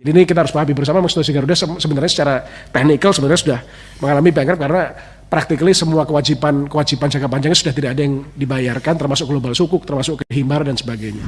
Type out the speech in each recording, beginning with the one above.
Jadi ini kita harus pahami bersama Mas Garuda sebenarnya secara teknikal sebenarnya sudah mengalami bankrupt karena practically semua kewajiban kewajiban jangka panjangnya sudah tidak ada yang dibayarkan termasuk global sukuk, termasuk kehimar dan sebagainya.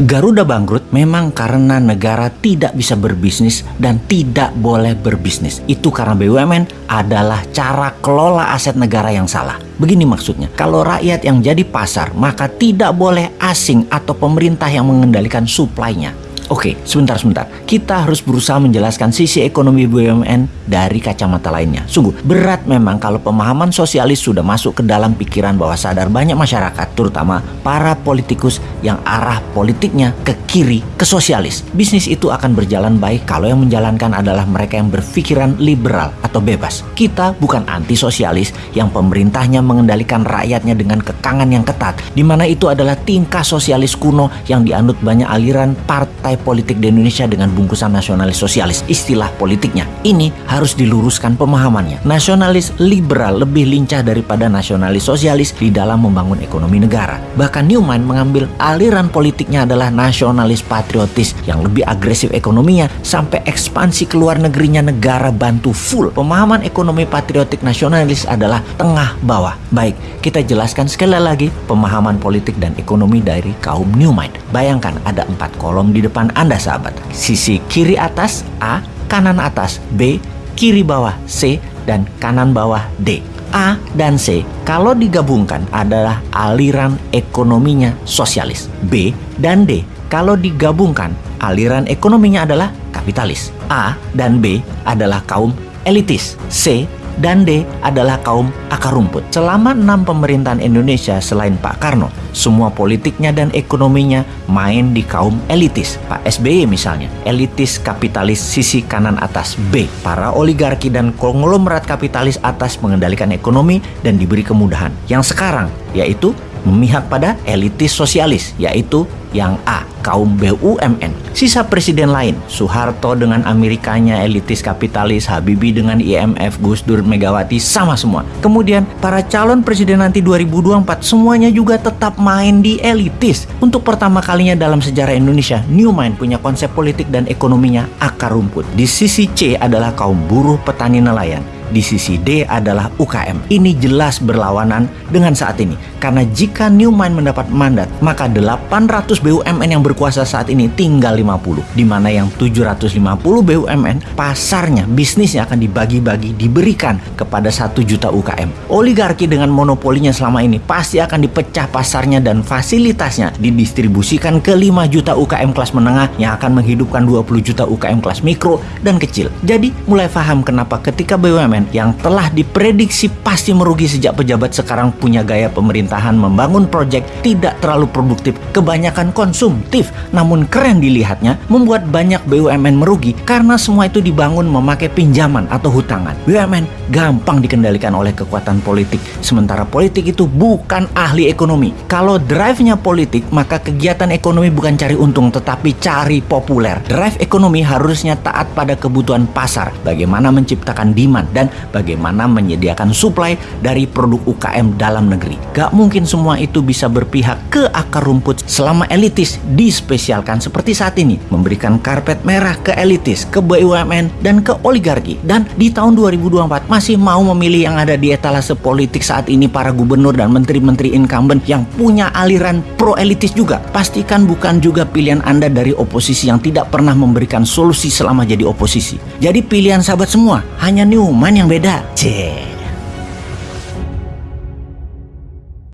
Garuda bangkrut memang karena negara tidak bisa berbisnis dan tidak boleh berbisnis. Itu karena BUMN adalah cara kelola aset negara yang salah. Begini maksudnya, kalau rakyat yang jadi pasar, maka tidak boleh asing atau pemerintah yang mengendalikan suplainya. Oke, sebentar-sebentar. Kita harus berusaha menjelaskan sisi ekonomi BUMN dari kacamata lainnya. Sungguh, berat memang kalau pemahaman sosialis sudah masuk ke dalam pikiran bahwa sadar banyak masyarakat, terutama para politikus yang arah politiknya ke kiri, ke sosialis. Bisnis itu akan berjalan baik kalau yang menjalankan adalah mereka yang berpikiran liberal atau bebas. Kita bukan anti sosialis yang pemerintahnya mengendalikan rakyatnya dengan kekangan yang ketat, di mana itu adalah tingkah sosialis kuno yang dianut banyak aliran partai politik di Indonesia dengan bungkusan nasionalis sosialis. Istilah politiknya ini harus diluruskan pemahamannya. Nasionalis liberal lebih lincah daripada nasionalis sosialis di dalam membangun ekonomi negara. Bahkan Newman mengambil aliran politiknya adalah nasionalis patriotis yang lebih agresif ekonominya sampai ekspansi keluar negerinya negara bantu full. Pemahaman ekonomi patriotik nasionalis adalah tengah bawah. Baik, kita jelaskan sekali lagi pemahaman politik dan ekonomi dari kaum Newman. Bayangkan ada empat kolom di depan anda sahabat. Sisi kiri atas A, kanan atas B, kiri bawah C, dan kanan bawah D. A dan C kalau digabungkan adalah aliran ekonominya sosialis. B dan D kalau digabungkan aliran ekonominya adalah kapitalis. A dan B adalah kaum elitis. C dan D adalah kaum akar rumput. Selama enam pemerintahan Indonesia selain Pak Karno, semua politiknya dan ekonominya main di kaum elitis. Pak SBY misalnya, elitis kapitalis sisi kanan atas B. Para oligarki dan konglomerat kapitalis atas mengendalikan ekonomi dan diberi kemudahan. Yang sekarang yaitu memihak pada elitis sosialis, yaitu yang A, kaum BUMN. Sisa presiden lain, Soeharto dengan Amerikanya, elitis kapitalis, Habibie dengan IMF, Gus Dur, Megawati, sama semua. Kemudian para calon presiden nanti 2024 semuanya juga tetap main di elitis. Untuk pertama kalinya dalam sejarah Indonesia, Newmind punya konsep politik dan ekonominya akar rumput. Di sisi C adalah kaum buruh petani nelayan di sisi D adalah UKM. Ini jelas berlawanan dengan saat ini. Karena jika Newmind mendapat mandat, maka 800 BUMN yang berkuasa saat ini tinggal 50. Di mana yang 750 BUMN, pasarnya, bisnisnya akan dibagi-bagi, diberikan kepada 1 juta UKM. Oligarki dengan monopolinya selama ini pasti akan dipecah pasarnya dan fasilitasnya didistribusikan ke 5 juta UKM kelas menengah yang akan menghidupkan 20 juta UKM kelas mikro dan kecil. Jadi mulai paham kenapa ketika Yang telah diprediksi pasti merugi sejak pejabat sekarang punya gaya pemerintahan membangun proyek tidak terlalu produktif, kebanyakan konsumtif, namun keren dilihatnya membuat banyak BUMN merugi karena semua itu dibangun memakai pinjaman atau hutangan. BUMN gampang dikendalikan oleh kekuatan politik, sementara politik itu bukan ahli ekonomi. Kalau drive-nya politik, maka kegiatan ekonomi bukan cari untung tetapi cari populer. Drive ekonomi harusnya taat pada kebutuhan pasar, bagaimana menciptakan demand dan bagaimana menyediakan suplai dari produk UKM dalam negeri. Gak mungkin semua itu bisa berpihak ke akar rumput selama elitis dispesialkan seperti saat ini. Memberikan karpet merah ke elitis, ke BUMN, dan ke oligarki. Dan di tahun 2024 masih mau memilih yang ada di etalase politik saat ini para gubernur dan menteri-menteri incumbent yang punya aliran pro-elitis juga. Pastikan bukan juga pilihan Anda dari oposisi yang tidak pernah memberikan solusi selama jadi oposisi. Jadi pilihan sahabat semua hanya Newman yang beda. Cek.